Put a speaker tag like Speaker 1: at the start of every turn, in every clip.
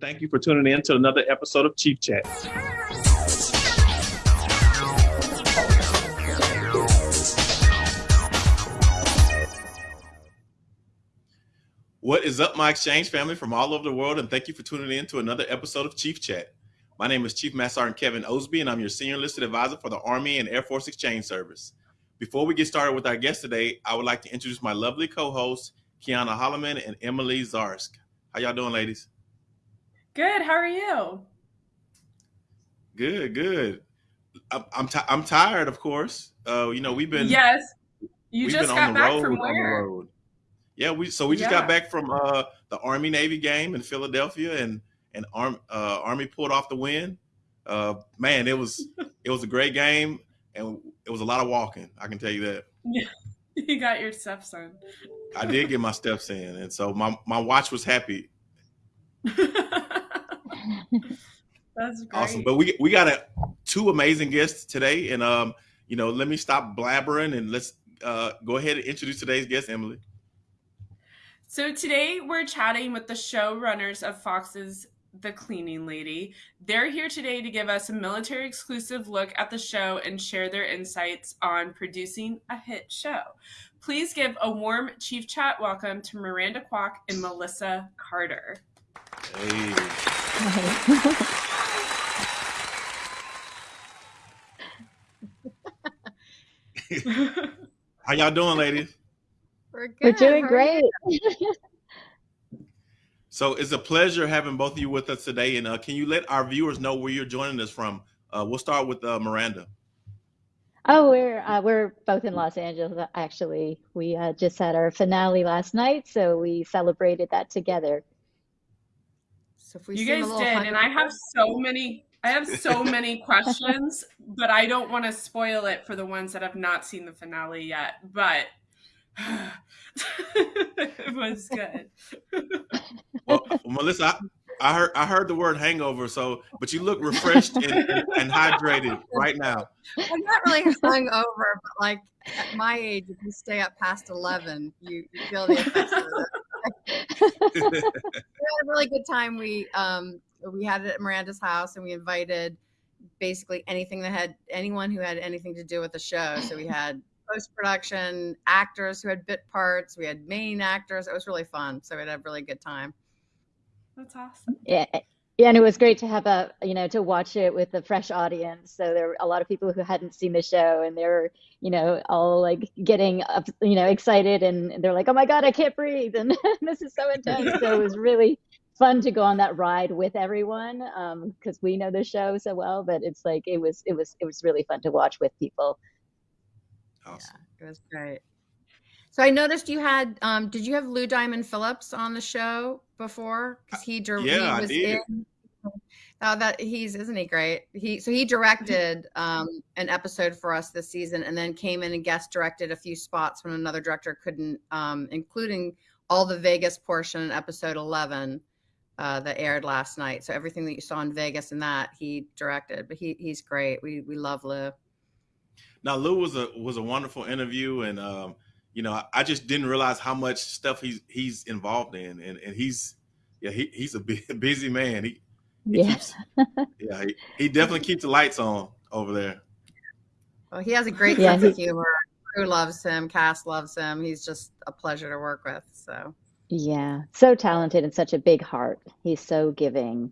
Speaker 1: Thank you for tuning in to another episode of Chief Chat. What is up, my exchange family from all over the world, and thank you for tuning in to another episode of Chief Chat. My name is Chief Master Sergeant Kevin Osby, and I'm your senior enlisted advisor for the Army and Air Force Exchange Service. Before we get started with our guest today, I would like to introduce my lovely co-hosts, Kiana Holloman and Emily Zarsk. How y'all doing, ladies?
Speaker 2: Good. How are you?
Speaker 1: Good, good. I'm I'm, t- I'm tired, of course. Uh, you know, we've been
Speaker 2: yes. You just got back from where?
Speaker 1: Yeah, we so we just yeah. got back from uh, the Army Navy game in Philadelphia, and and Arm, uh, Army pulled off the win. Uh, man, it was it was a great game, and it was a lot of walking. I can tell you that.
Speaker 2: Yeah, you got your steps in.
Speaker 1: I did get my steps in, and so my my watch was happy.
Speaker 2: That's great.
Speaker 1: awesome. But we we got a, two amazing guests today, and um, you know, let me stop blabbering and let's uh, go ahead and introduce today's guest, Emily.
Speaker 2: So today we're chatting with the showrunners of Fox's The Cleaning Lady. They're here today to give us a military exclusive look at the show and share their insights on producing a hit show. Please give a warm Chief Chat welcome to Miranda Kwok and Melissa Carter. Hey.
Speaker 1: How y'all doing, ladies?
Speaker 3: We're good.
Speaker 4: We're doing great.
Speaker 1: so it's a pleasure having both of you with us today. And uh, can you let our viewers know where you're joining us from? Uh, we'll start with uh, Miranda.
Speaker 4: Oh, we're uh, we're both in Los Angeles. Actually, we uh, just had our finale last night, so we celebrated that together.
Speaker 2: So if we you guys did, and I have so many, I have so many questions, but I don't want to spoil it for the ones that have not seen the finale yet. But it was good.
Speaker 1: well, Melissa, I, I, heard I heard the word hangover, so but you look refreshed and, and hydrated right now.
Speaker 3: I'm not really hungover, but like at my age, if you stay up past eleven, you, you feel the effects of it we had a really good time. We um we had it at Miranda's house and we invited basically anything that had anyone who had anything to do with the show. So we had post production actors who had bit parts. We had main actors. It was really fun. So we had a really good time.
Speaker 2: That's awesome.
Speaker 4: Yeah. Yeah, and it was great to have a you know to watch it with a fresh audience. So there were a lot of people who hadn't seen the show, and they were you know all like getting up, you know excited, and they're like, "Oh my god, I can't breathe!" and this is so intense. so it was really fun to go on that ride with everyone because um, we know the show so well. But it's like it was it was it was really fun to watch with people.
Speaker 3: Awesome. Yeah, it was great. So I noticed you had um, did you have Lou Diamond Phillips on the show before? Because he,
Speaker 1: yeah, he was in
Speaker 3: Oh, that he's isn't he great? He so he directed um, an episode for us this season, and then came in and guest directed a few spots when another director couldn't, um, including all the Vegas portion in episode eleven uh, that aired last night. So everything that you saw in Vegas and that he directed, but he he's great. We we love Lou.
Speaker 1: Now Lou was a was a wonderful interview, and um, you know I, I just didn't realize how much stuff he's he's involved in, and and he's yeah he, he's a busy man. He
Speaker 4: yeah.
Speaker 1: Keeps, yeah, he, he, definitely keeps the lights on over there.
Speaker 3: Well, he has a great yeah, sense of humor. Crew loves him. Cast loves him. He's just a pleasure to work with. So.
Speaker 4: Yeah, so talented and such a big heart. He's so giving.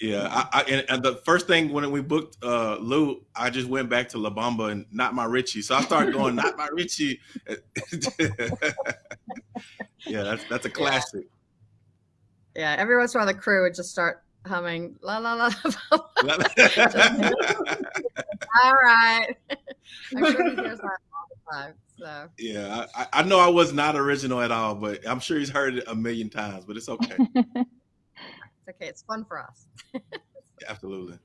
Speaker 1: Yeah, I, I and, and, the first thing when we booked uh, Lou, I just went back to La Bamba and not my Richie. So I started going not my Richie. yeah, that's that's a classic.
Speaker 3: Yeah. yeah, every once in a while the crew would just start humming la la la. all right. I'm sure he hears that all the time. So
Speaker 1: yeah, I, I know I was not original at all, but I'm sure he's heard it a million times. But it's okay.
Speaker 3: it's okay. It's fun for us.
Speaker 1: Absolutely.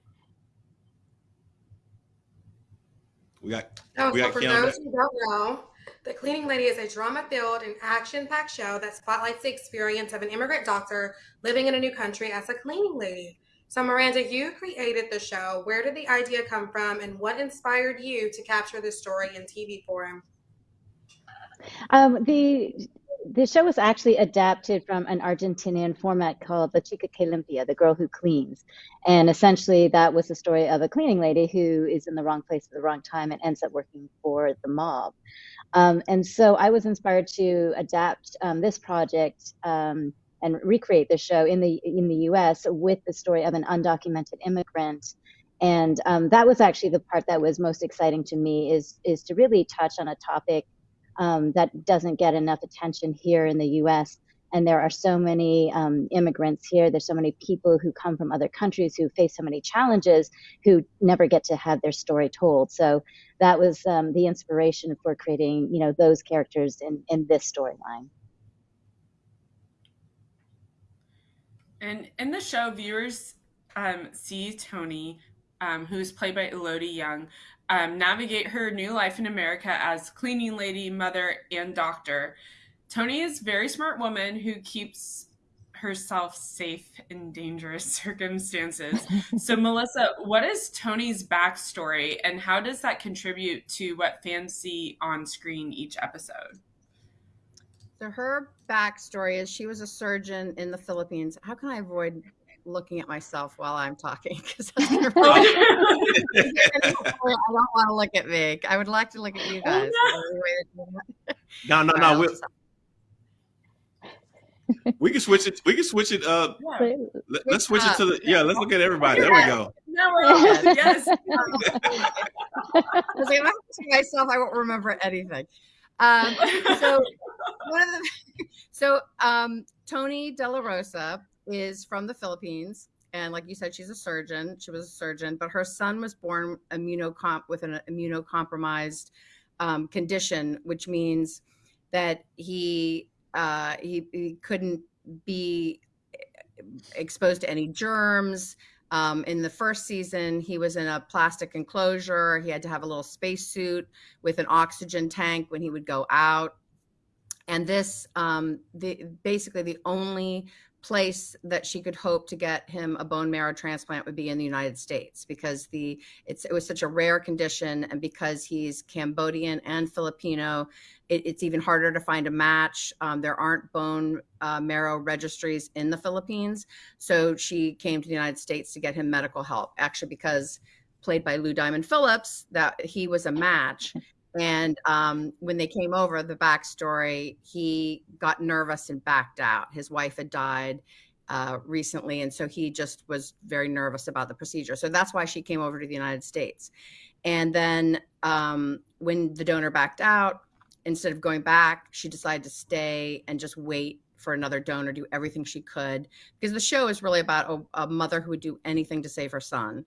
Speaker 1: We got.
Speaker 5: Oh, we got so for those who don't know, the Cleaning Lady is a drama filled and action packed show that spotlights the experience of an immigrant doctor living in a new country as a cleaning lady. So, Miranda, you created the show. Where did the idea come from, and what inspired you to capture this story in TV form?
Speaker 4: Um, the the show was actually adapted from an Argentinian format called La Chica que Limpia, the girl who cleans. And essentially, that was the story of a cleaning lady who is in the wrong place at the wrong time and ends up working for the mob. Um, and so I was inspired to adapt um, this project um, and recreate the show in the in the U.S. with the story of an undocumented immigrant. And um, that was actually the part that was most exciting to me is is to really touch on a topic um, that doesn't get enough attention here in the U.S. And there are so many um, immigrants here. There's so many people who come from other countries who face so many challenges who never get to have their story told. So that was um, the inspiration for creating, you know, those characters in in this storyline.
Speaker 2: And in the show, viewers um, see Tony, um, who's played by Elodie Yung, um, navigate her new life in America as cleaning lady, mother, and doctor. Tony is a very smart woman who keeps herself safe in dangerous circumstances. so, Melissa, what is Tony's backstory and how does that contribute to what fans see on screen each episode?
Speaker 3: So, her backstory is she was a surgeon in the Philippines. How can I avoid looking at myself while I'm talking because I don't want to look at me. I would like to look at you guys.
Speaker 1: no, no, no. We'll, we can switch it. We can switch it. Uh, yeah. let, us switch it to the. Yeah, let's look at everybody. There we go.
Speaker 2: No, yes.
Speaker 3: I was like, if I see myself, I won't remember anything. Um, so, one of the, so um, Toni De La Rosa is from the Philippines. And like you said, she's a surgeon. She was a surgeon, but her son was born immunocomp with an immunocompromised um, condition, which means that he, uh, he he couldn't be exposed to any germs. Um, in the first season, he was in a plastic enclosure. He had to have a little spacesuit with an oxygen tank when he would go out. And this, um, the basically the only place that she could hope to get him a bone marrow transplant would be in the United States because the it's it was such a rare condition and because he's Cambodian and Filipino, it, it's even harder to find a match. Um, there aren't bone uh, marrow registries in the Philippines, so she came to the United States to get him medical help. Actually, because played by Lou Diamond Phillips, that he was a match. And um, when they came over, the backstory, he got nervous and backed out. His wife had died uh, recently, and so he just was very nervous about the procedure. So that's why she came over to the United States. And then um, when the donor backed out, instead of going back, she decided to stay and just wait for another donor, do everything she could. Because the show is really about a, a mother who would do anything to save her son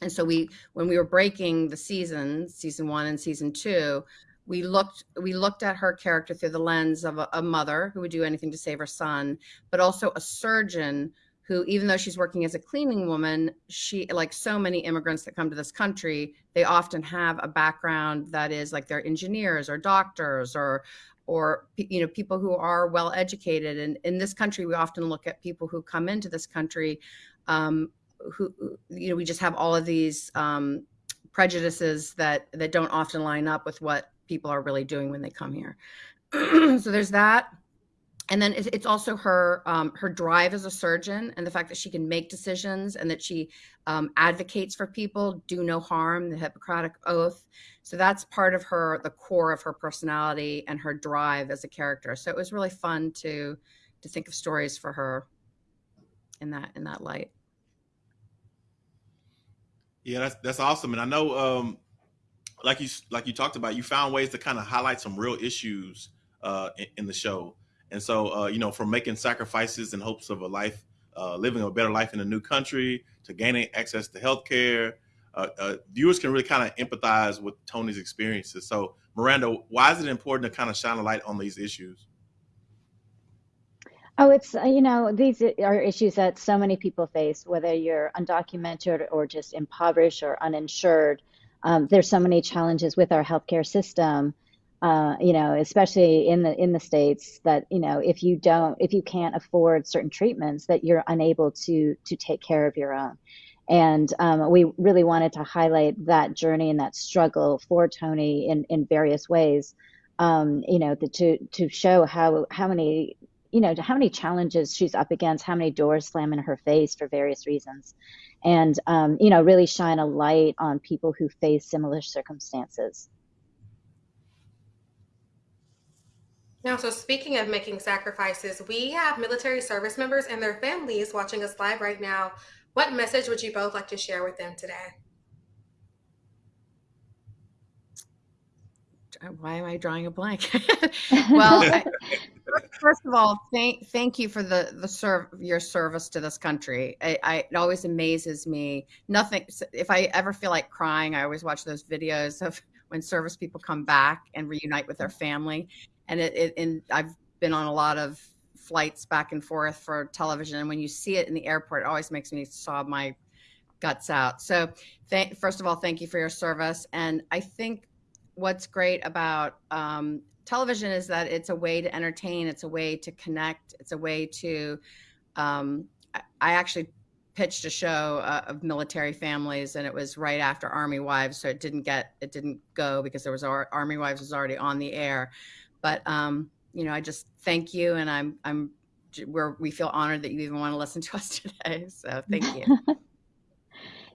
Speaker 3: and so we when we were breaking the seasons season one and season two we looked we looked at her character through the lens of a, a, mother who would do anything to save her son but also a surgeon who even though she's working as a cleaning woman she like so many immigrants that come to this country they often have a background that is like they're engineers or doctors or or you know people who are well educated. And in this country we often look at people who come into this country um, who you know we just have all of these um, prejudices that that don't often line up with what people are really doing when they come here. so there's that. And then it's also her um, her drive as a surgeon and the fact that she can make decisions and that she um, advocates for people do no harm the hippocratic oath. So that's part of her the core of her personality and her drive as a character. So it was really fun to to think of stories for her in that in that light
Speaker 1: yeah, that's that's awesome, and I know, um, like you like you talked about, you found ways to kind of highlight some real issues uh, in, in, the show, and so uh, you know, from making sacrifices in hopes of a life, uh, living a better life in a new country, to gaining access to healthcare, uh, uh, viewers can really kind of empathize with Tony's experiences. So, Miranda, why is it important to kind of shine a light on these issues?
Speaker 4: Oh, it's, uh, you know, these are issues that so many people face, whether you're undocumented or just impoverished or uninsured. Um, there's so many challenges with our healthcare system, uh, you know, especially in the in the states that you know if you don't if you can't afford certain treatments that you're unable to to take care of your own. And um, we really wanted to highlight that journey and that struggle for Tony in in various ways. um, you know, the, to to show how how many you know how many challenges she's up against, how many doors slam in her face for various reasons, and um, you know, really shine a light on people who face similar circumstances.
Speaker 5: Now, so speaking of making sacrifices, we have military service members and their families watching us live right now. What message would you both like to share with them today?
Speaker 3: Why am I drawing a blank? well, I, first of all, thank thank you for the the serve your service to this country. I, I, it always amazes me. Nothing. If I ever feel like crying, I always watch those videos of when service people come back and reunite with their family and it, it and I've been on a lot of flights back and forth for television and when you see it in the airport it always makes me sob my guts out so thank, first of all thank you for your service and i think what's great about um, television is that it's a way to entertain it's a way to connect it's a way to um, I actually pitched a show uh, of military families and it was right after army wives so it didn't get it didn't go because there was our, army wives was already on the air but um, you know, I just thank you, and I'm I'm we're we feel honored that you even want to listen to us today. So thank you.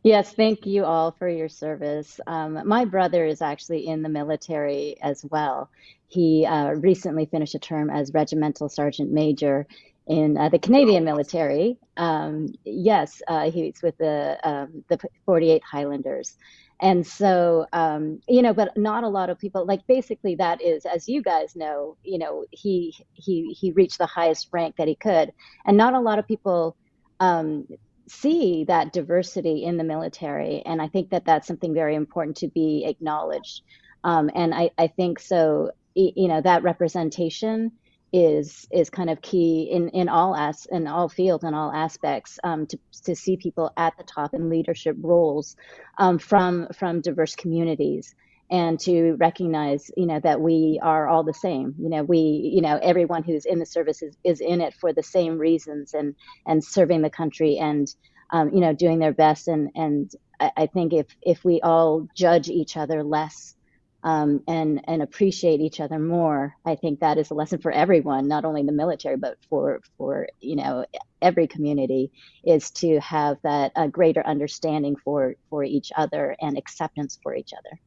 Speaker 4: Yes, thank you all for your service. Um, my brother is actually in the military as well. He uh, recently finished a term as regimental sergeant major in uh, the Canadian military. Um, yes, uh, he's with the um, the 48 Highlanders, and so um, you know but not a lot of people like basically that is as you guys know you know he he he reached the highest rank that he could and not a lot of people um, see that diversity in the military and i think that that's something very important to be acknowledged. Um, and I, I think so you know that representation is is kind of key in in all as in all fields and all aspects um, to to see people at the top in leadership roles um, from from diverse communities and to recognize you know that we are all the same you know we you know everyone who's in the service is, is in it for the same reasons and and serving the country and um, you know doing their best and and I, think if if we all judge each other less um, and and appreciate each other more. I think that is a lesson for everyone, not only the military, but for for you know every community, is to have that uh, greater understanding for for each other and acceptance for each other.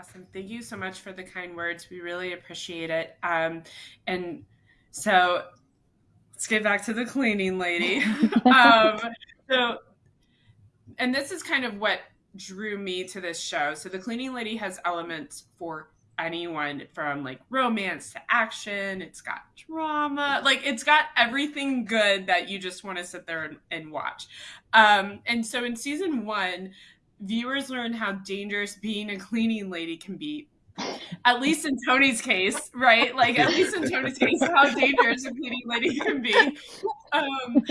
Speaker 2: Awesome. Thank you so much for the kind words. We really appreciate it. Um, and so let's get back to the cleaning lady. um, so and this is kind of what drew me to this show. So the cleaning lady has elements for anyone from like romance to action. It's got drama. Like it's got everything good that you just want to sit there and, and watch. Um, and so in season one, viewers learn how dangerous being a cleaning lady can be. At least in Tony's case, right? Like at least in Tony's case, how dangerous a cleaning lady can be. Um,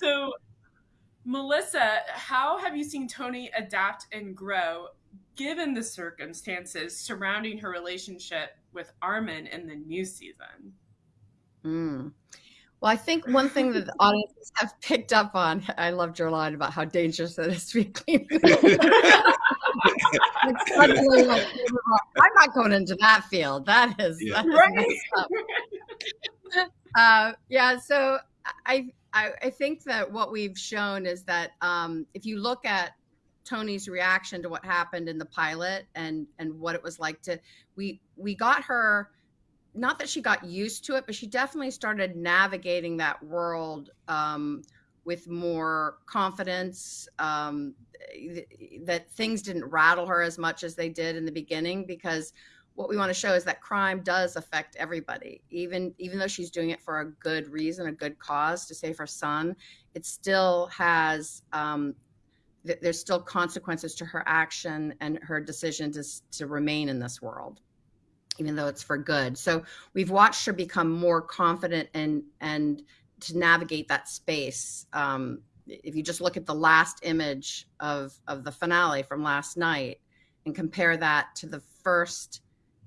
Speaker 2: so Melissa, how have you seen Tony adapt and grow given the circumstances surrounding her relationship with Arman in the new season?
Speaker 3: Mm. Well, I think one thing that the audiences have picked up on, I loved your line about how dangerous it is to be clean. like, I'm not going into that field. That is, yeah. That is right. uh, yeah. So I, I, I think that what we've shown is that um, if you look at Tony's reaction to what happened in the pilot and and what it was like to we we got her not that she got used to it but she definitely started navigating that world um, with more confidence um, that things didn't rattle her as much as they did in the beginning because what we want to show is that crime does affect everybody. Even even though she's doing it for a good reason a good cause to save her son it still has um, th- there's still consequences to her action and her decision to, to remain in this world even though it's for good so we've watched her become more confident and and to navigate that space um, if you just look at the last image of of the finale from last night and compare that to the first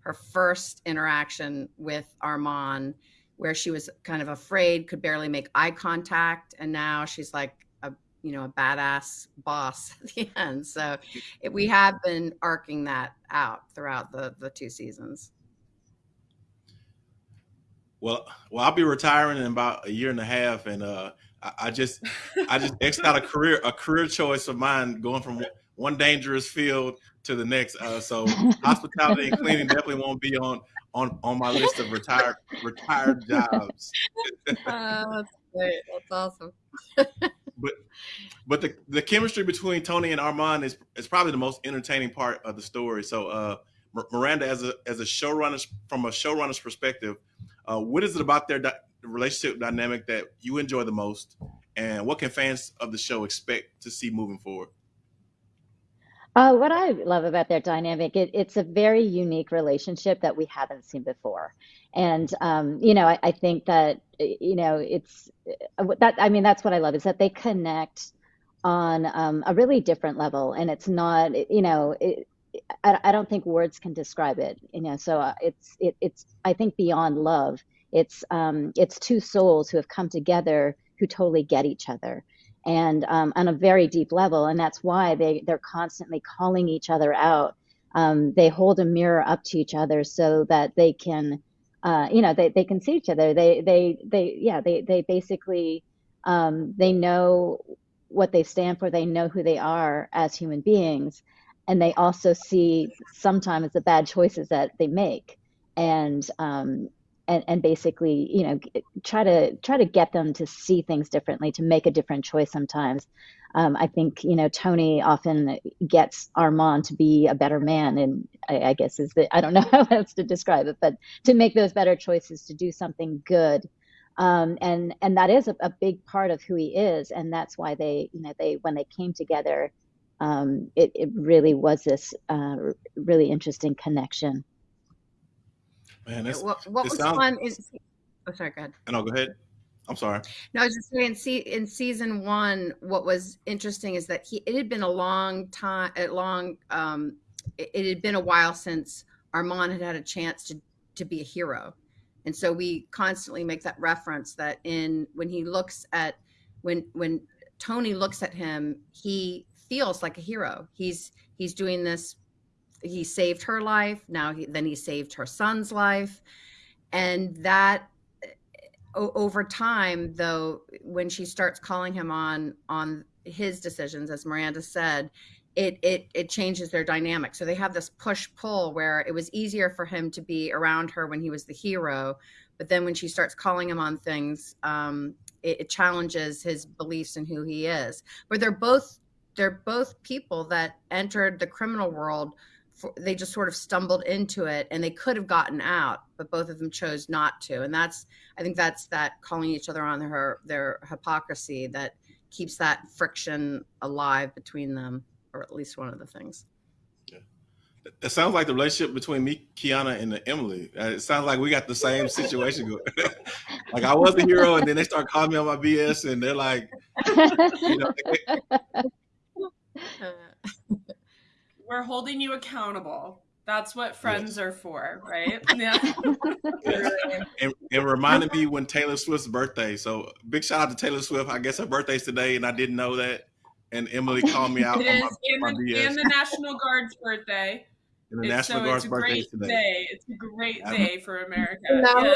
Speaker 3: her first interaction with Arman, where she was kind of afraid, could barely make eye contact, and now she's like, a, you know a badass boss at the end. So it, we have been arcing that out throughout the the two seasons.
Speaker 1: Well, well, I'll be retiring in about a year and a half, and uh, I, I just, I just x out a career, a career choice of mine, going from one dangerous field to the next. Uh, so hospitality and cleaning definitely won't be on on on my list of retired retired jobs.
Speaker 3: uh, that's great. That's awesome.
Speaker 1: but but the, the chemistry between Tony and Arman is is probably the most entertaining part of the story. So uh, Miranda, as a as a showrunner from a showrunner's perspective, uh, what is it about their di- relationship dynamic that you enjoy the most, and what can fans of the show expect to see moving forward?
Speaker 4: Uh, what I love about their dynamic, it, it's a very unique relationship that we haven't seen before. And, um, you know, I, I, think that, you know, it's uh, that, I mean, that's what I love is that they connect on um, a really different level. And it's not, you know, it, I, I don't think words can describe it, you know, so uh, it's, it, it's, I think beyond love, it's, um, it's two souls who have come together who totally get each other and um, on a very deep level. And that's why they, they're constantly calling each other out. Um, they hold a mirror up to each other so that they can, uh, you know, they, they can see each other. They, they, they, yeah, they, they basically, um, they know what they stand for. They know who they are as human beings. And they also see sometimes the bad choices that they make. And, um, and, and basically you know try to try to get them to see things differently to make a different choice sometimes. Um, i think you know tony often gets Arman to be a better man and I, I, guess is that i don't know how else to describe it but to make those better choices to do something good. Um, and and that is a, a, big part of who he is. And that's why they you know they when they came together um, it, it really was this uh, really interesting connection
Speaker 1: Man, that's,
Speaker 3: what, what was sounds, fun is oh sorry, go ahead.
Speaker 1: No, go ahead. I'm sorry.
Speaker 3: No, I was just saying. See, in season one, what was interesting is that he it had been a long time, a long. Um, it, it had been a while since Arman had had a chance to to be a hero, and so we constantly make that reference that in when he looks at when when Tony looks at him, he feels like a hero. He's he's doing this he saved her life. Now he, then he saved her son's life. And that over time though when she starts calling him on on his decisions as Miranda said, it it it changes their dynamic. So they have this push pull where it was easier for him to be around her when he was the hero, but then when she starts calling him on things, um, it, it challenges his beliefs and who he is. But they're both they're both people that entered the criminal world for, they just sort of stumbled into it and they could have gotten out but both of them chose not to. And that's i think that's that calling each other on their their hypocrisy that keeps that friction alive between them or at least one of the things.
Speaker 1: Yeah. it sounds like the relationship between me kiana and emily. Uh, it sounds like we got the same situation going like i was the hero and then they start calling me on my bs and they're like you know,
Speaker 2: we're holding you accountable. That's what friends yes. are for, right? Yeah.
Speaker 1: and, and reminded me when Taylor Swift's birthday. So big shout out to Taylor Swift. I guess her birthday's today, and I didn't know that. And Emily called me out.
Speaker 2: it is, my, and, the, and the National Guard's birthday.
Speaker 1: And the National so Guard's
Speaker 2: it's
Speaker 1: a birthday
Speaker 2: great
Speaker 1: today.
Speaker 2: Day. It's a great day for America. No,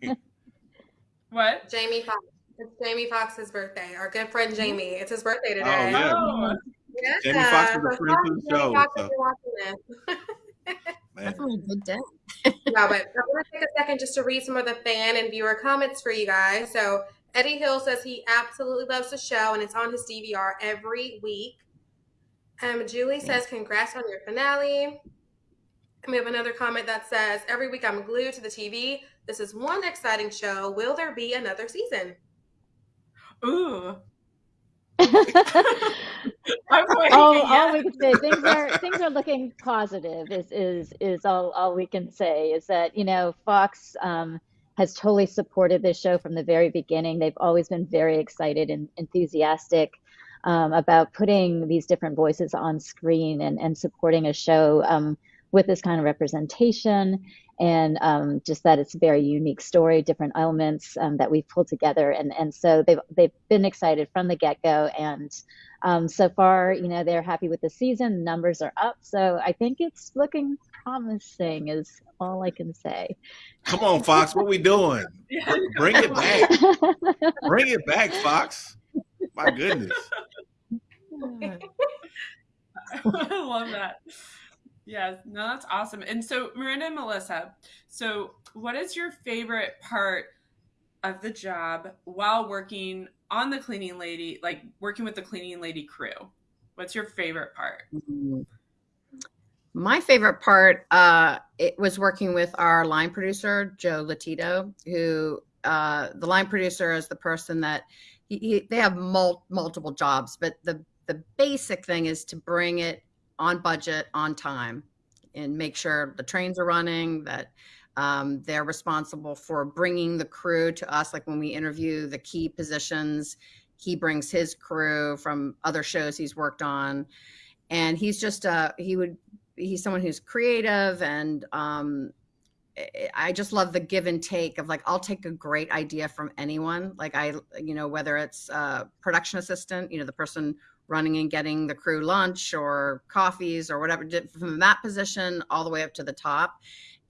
Speaker 2: yes. what?
Speaker 5: Jamie Foxx. It's Jamie Foxx's birthday. Our good friend Jamie. It's his birthday today.
Speaker 1: Oh, yeah. Oh.
Speaker 5: Yeah.
Speaker 1: Jamie Foxx was a friend to the show. So.
Speaker 3: That's a good day.
Speaker 5: no, but I want to take a second just to read some of the fan and viewer comments for you guys. So Eddie Hill says he absolutely loves the show and it's on his DVR every week. Um, Julie says, congrats on your finale. And we have another comment that says, every week I'm glued to the TV. This is one exciting show. Will there be another season?
Speaker 2: Ooh,
Speaker 4: all, all we can say things are things are looking positive is is is all all we can say is that you know Fox um, has totally supported this show from the very beginning. They've always been very excited and enthusiastic um, about putting these different voices on screen and and supporting a show um, with this kind of representation and um, just that it's a very unique story, different elements um, that we've pulled together, and and so they've they've been excited from the get go, and um, so far, you know, they're happy with the season. Numbers are up, so I think it's looking promising. Is all I can say.
Speaker 1: Come on, Fox, what are we doing? Bring it back, bring it back, Fox. My goodness.
Speaker 2: I love that. Yes, no, that's awesome. And so, Miranda and Melissa, so what is your favorite part of the job while working on the cleaning lady, like working with the cleaning lady crew? What's your favorite part?
Speaker 3: My favorite part, uh, it was working with our line producer, Joe Latito, who uh, the line producer is the person that he, he, they have mul- multiple jobs, but the the basic thing is to bring it on budget, on time, and make sure the trains are running, that um, they're responsible for bringing the crew to us. Like when we interview the key positions, he brings his crew from other shows he's worked on. And he's just, uh, he would, he's someone who's creative and um, I just love the give and take of like I'll take a great idea from anyone. Like I, you know, whether it's a production assistant, you know, the person running and getting the crew lunch or coffees or whatever from that position all the way up to the top.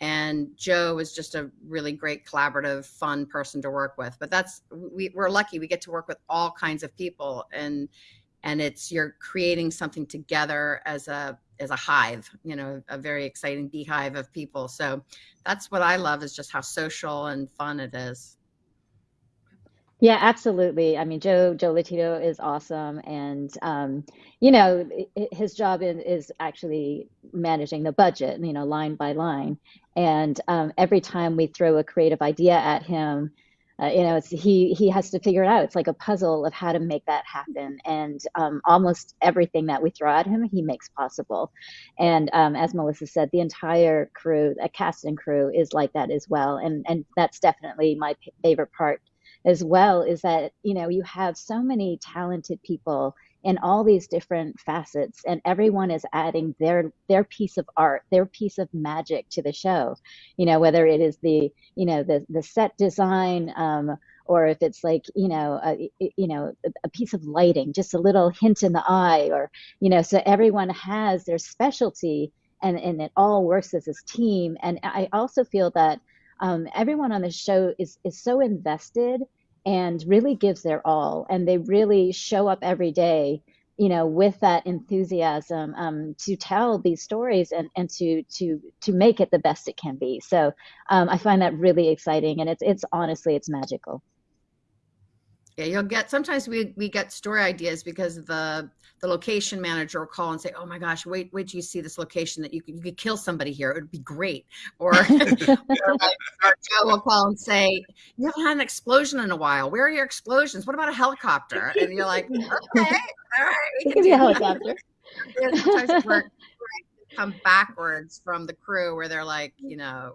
Speaker 3: And joe is just a really great collaborative fun person to work with. But that's we, we're lucky. We get to work with all kinds of people and and it's you're creating something together as a as a hive you know a very exciting beehive of people. So that's what i love is just how social and fun it is
Speaker 4: yeah, absolutely. I mean, Joe Joe Latito is awesome, and um, you know his job is, actually managing the budget, you know, line by line. And um, every time we throw a creative idea at him, uh, you know, it's he he has to figure it out. It's like a puzzle of how to make that happen. And um, almost everything that we throw at him, he makes possible. And um, as Melissa said, the entire crew, a cast and crew, is like that as well. And and that's definitely my favorite part as well is that you know you have so many talented people in all these different facets and everyone is adding their their piece of art their piece of magic to the show. You know whether it is the you know the the set design um, or if it's like you know a, you know a piece of lighting just a little hint in the eye or you know so everyone has their specialty and and it all works as a team. And i also feel that um, everyone on the show is is so invested and really gives their all, and they really show up every day, you know, with that enthusiasm um, to tell these stories and and to to to make it the best it can be. So um, I find that really exciting, and it's it's honestly it's magical.
Speaker 3: Yeah, you'll get sometimes we we get story ideas because the the location manager will call and say, "Oh my gosh, wait wait till you see this location that you could you could kill somebody here. It would be great." Or, or, like, or Joe will call and say, "You haven't had an explosion in a while. Where are your explosions? What about a helicopter?" And you're like, "Okay, all right,
Speaker 4: we can do a helicopter."
Speaker 3: sometimes we're come backwards from the crew where they're like, you know,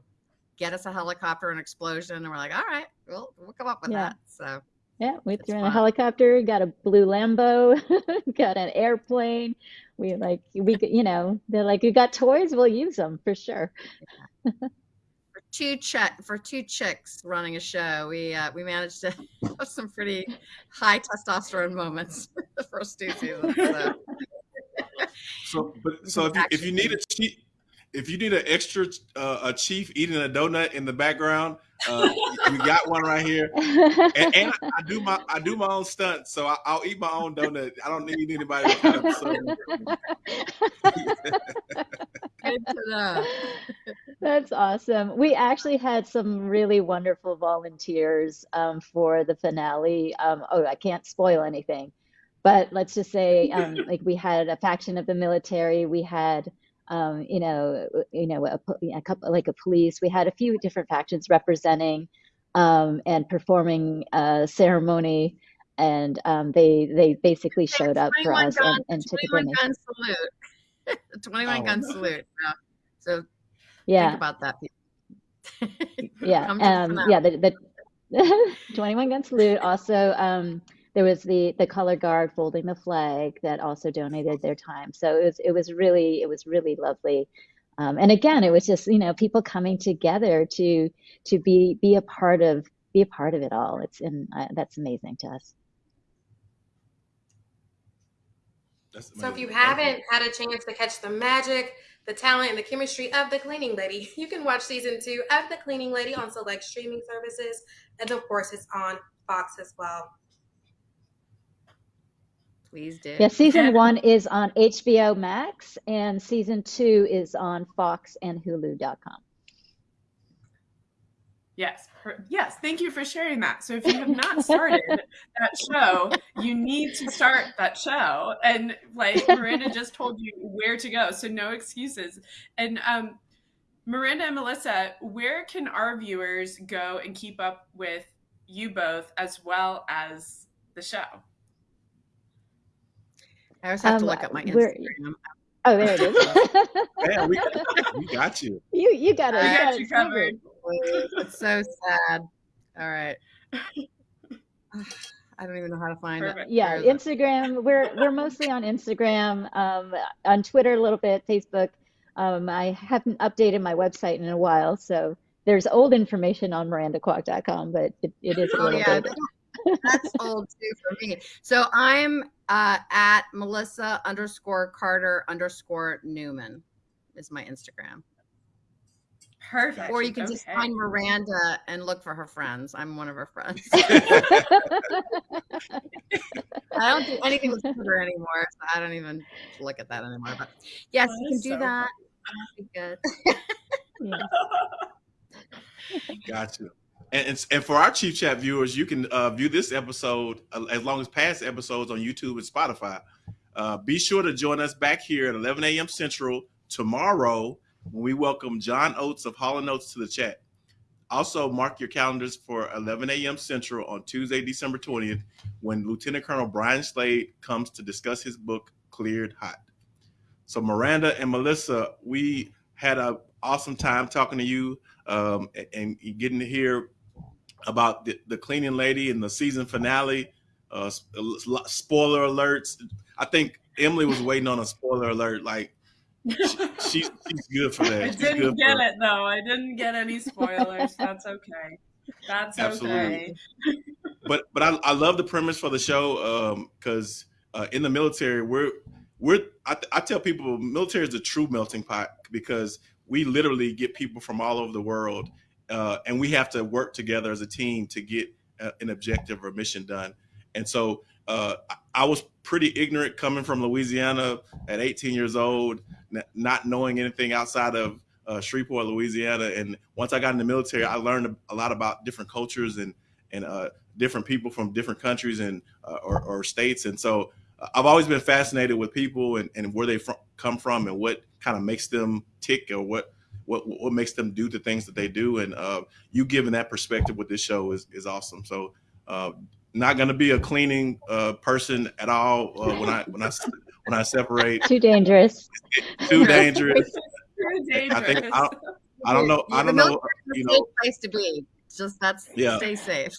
Speaker 3: get us a helicopter and explosion, and we're like, "All right, we'll we'll come up with yeah. that." So.
Speaker 4: Yeah, we threw in a helicopter, got a blue Lambo, got an airplane. We like we you know they're like you got toys, we'll use them for sure.
Speaker 3: for two chick for two chicks running a show, we uh, we managed to have some pretty high testosterone moments the first two seasons. So,
Speaker 1: so but so if you, if you need a cheap if you need an extra uh, a chief eating a donut in the background, uh, we got one right here. And, and I, I, do my I do my own stunts, so I, will eat my own donut. I don't need anybody to cut up.
Speaker 4: Good to know. That's awesome. We actually had some really wonderful volunteers um, for the finale. Um, oh, I can't spoil anything, but let's just say um, like we had a faction of the military. We had um, you know, you know, a, a, couple like a police. We had a few different factions representing um, and performing a ceremony, and um, they they basically showed up for us
Speaker 3: gun,
Speaker 4: and, and
Speaker 3: took a donation. gun salute. Twenty-one oh, gun salute. Yeah. So
Speaker 4: yeah,
Speaker 3: think about that.
Speaker 4: yeah, um, yeah. The, the 21 gun salute also um, there was the the color guard folding the flag that also donated their time. So it was it was really it was really lovely. Um, and again, it was just you know people coming together to to be be a part of be a part of it all. It's and uh, that's amazing to us.
Speaker 5: So if you haven't had a chance to catch the magic, the talent, and the chemistry of the cleaning lady, you can watch season two of the cleaning lady on select streaming services, and of course, it's on Fox as well.
Speaker 3: Please do.
Speaker 4: Yeah, season one is on HBO Max, and season two is on Fox and Hulu.com.
Speaker 2: Yes, per- yes. Thank you for sharing that. So if you have not started that show, you need to start that show. And like Miranda just told you where to go, so no excuses. And um, Miranda and Melissa, where can our viewers go and keep up with you both as well as the show?
Speaker 3: I always have to
Speaker 4: Um,
Speaker 3: look up my
Speaker 4: we're-
Speaker 3: Instagram.
Speaker 4: Oh, there it is.
Speaker 1: Yeah, we, we got you.
Speaker 4: you you got it.
Speaker 3: I
Speaker 4: You
Speaker 2: got
Speaker 4: got
Speaker 2: you
Speaker 4: it
Speaker 2: covered.
Speaker 3: It's so sad. All right. I don't even know how to find
Speaker 2: Perfect.
Speaker 3: it.
Speaker 4: Yeah,
Speaker 3: Where is it?
Speaker 4: Instagram. We're we're mostly on Instagram, um, on Twitter a little bit, Facebook. Um, I haven't updated my website in a while, so there's old information on mirandakwok.com, but it, it is a
Speaker 3: Oh
Speaker 4: little
Speaker 3: yeah,
Speaker 4: bit.
Speaker 3: That's old too for me. So I'm uh, at Melissa underscore Carter underscore Newman is my Instagram.
Speaker 2: Perfect.
Speaker 3: Or you can just find Miranda and look for her friends. I'm one of her friends. I don't do anything with Twitter anymore, so I don't even look at that anymore. But yes,
Speaker 2: That
Speaker 3: you can do
Speaker 2: so
Speaker 3: that. That'd be good.
Speaker 4: Yeah.
Speaker 1: And, and and for our Chief Chat viewers, you can uh, view this episode uh, as long as past episodes on YouTube and Spotify. Uh, be sure to join us back here at 11 a.m. Central tomorrow when we welcome John Oates of Hall and Oates to the chat. Also, mark your calendars for 11 a.m. Central on Tuesday, December 20th, when Lieutenant Colonel Brian Slade comes to discuss his book, Cleared Hot. So, Miranda and Melissa, we had an awesome time talking to you um, and, and getting to hear about the, the cleaning lady and the season finale. Uh, spoiler alerts. I think Emily was waiting on a spoiler alert. Like she's she's good for that.
Speaker 2: I
Speaker 1: She's
Speaker 2: didn't get it though. I didn't get any spoilers. That's okay. That's
Speaker 1: Absolutely.
Speaker 2: okay.
Speaker 1: but but I, I love the premise for the show um because uh, in the military we're we're I, I tell people military is a true melting pot because we literally get people from all over the world uh, and we have to work together as a team to get uh, an objective or mission done. And so uh, I, was pretty ignorant coming from louisiana at 18 years old not knowing anything outside of uh, shreveport louisiana. And once i got in the military i learned a lot about different cultures and and uh, different people from different countries and uh, or, or states. And so uh, i've always been fascinated with people and, and where they fr- come from and what kind of makes them tick or what what what makes them do the things that they do and uh, you giving that perspective with this show is, is awesome so uh, not going to be a cleaning uh, person at all uh, when i when i when i separate
Speaker 4: Too dangerous.
Speaker 1: too dangerous
Speaker 2: Too
Speaker 1: i think i, I don't know i don't know you know
Speaker 3: safe place to be. Just that's
Speaker 1: Yeah.
Speaker 3: stay safe.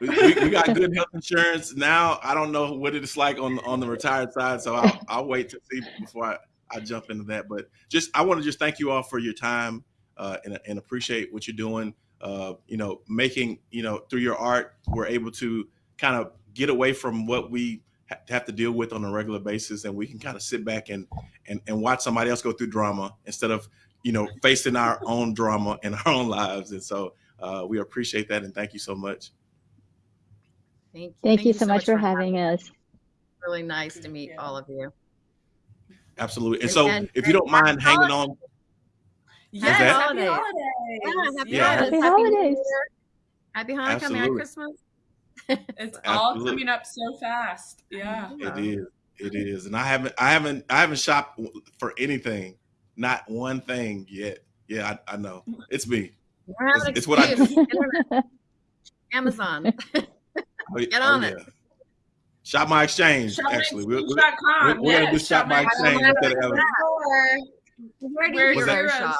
Speaker 1: we, we, we got good health insurance now. I don't know what it's like on on the retired side, so I'll, I'll wait to see before I, I jump into that. But just I want to just thank you all for your time uh, and and appreciate what you're doing. Uh, you know, making you know through your art, we're able to kind of get away from what we ha- have to deal with on a regular basis, and we can kind of sit back and and and watch somebody else go through drama instead of you know facing our own drama in our own lives. And so uh, we appreciate that, and thank you so much.
Speaker 3: Thank you.
Speaker 4: Thank, you so much for having us.
Speaker 3: Really nice to meet
Speaker 2: you.
Speaker 3: all of you.
Speaker 1: Absolutely. And
Speaker 3: And-
Speaker 1: so,
Speaker 3: and-
Speaker 1: if you don't mind
Speaker 3: happy
Speaker 1: hanging on,
Speaker 2: yes,
Speaker 1: that-
Speaker 2: happy
Speaker 3: Holidays.
Speaker 2: holidays.
Speaker 3: Yeah, happy
Speaker 1: Yeah.
Speaker 3: holidays.
Speaker 4: Happy
Speaker 3: Happy New
Speaker 4: holidays.
Speaker 3: Year. Happy Hanukkah, Merry
Speaker 1: Absolutely.
Speaker 3: Christmas.
Speaker 2: It's all
Speaker 1: Absolutely.
Speaker 2: coming up so fast. Yeah.
Speaker 1: it is, it is, and I haven't, I haven't, I haven't shopped for anything, not one thing yet. Yeah, I, I know it's me.
Speaker 3: You don't have an
Speaker 1: It's- it's what I
Speaker 3: excuse. Internet. Amazon.
Speaker 1: Oh,
Speaker 3: Get oh, on it.
Speaker 1: Shop my exchange. actually, we're, we're,
Speaker 2: ShopMyExchange.com.
Speaker 1: we're gonna do
Speaker 2: Yes,
Speaker 1: shop my exchange
Speaker 3: My
Speaker 1: instead of Amazon.
Speaker 3: Where do
Speaker 2: We're
Speaker 3: you
Speaker 1: Was
Speaker 2: Heroes
Speaker 1: that-
Speaker 3: shop?
Speaker 2: Shop.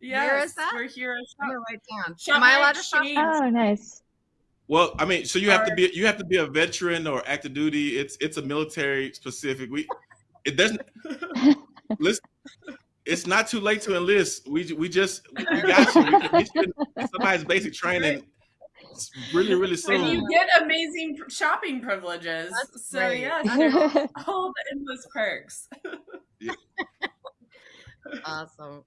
Speaker 3: Where is
Speaker 2: Yes,
Speaker 3: that?
Speaker 2: we're Heroes
Speaker 3: I'm
Speaker 2: Shop.
Speaker 3: gonna write down.
Speaker 2: Shop
Speaker 3: Am I
Speaker 2: My
Speaker 3: allowed to shop?
Speaker 2: Exchange.
Speaker 4: Oh, nice.
Speaker 1: Well, I mean, so you have to be, you have to be a veteran or active duty. It's, it's a military specific. We, it doesn't. listen, it's not too late to enlist. We we just we got you. We can get you somebody's basic training really really soon.
Speaker 2: And you get amazing shopping privileges.
Speaker 3: That's
Speaker 2: so
Speaker 3: great.
Speaker 2: yes, all the endless perks.
Speaker 3: awesome.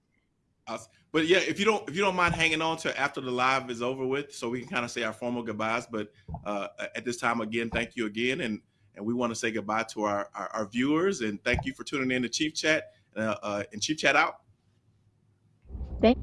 Speaker 1: But yeah, if you don't if you don't mind hanging on to after the live is over with, so we can kind of say our formal goodbyes. But uh, at this time, again, thank you again, and and we want to say goodbye to our, our, our viewers and thank you for tuning in to Chief Chat uh, uh, and Chief Chat out.
Speaker 4: Thank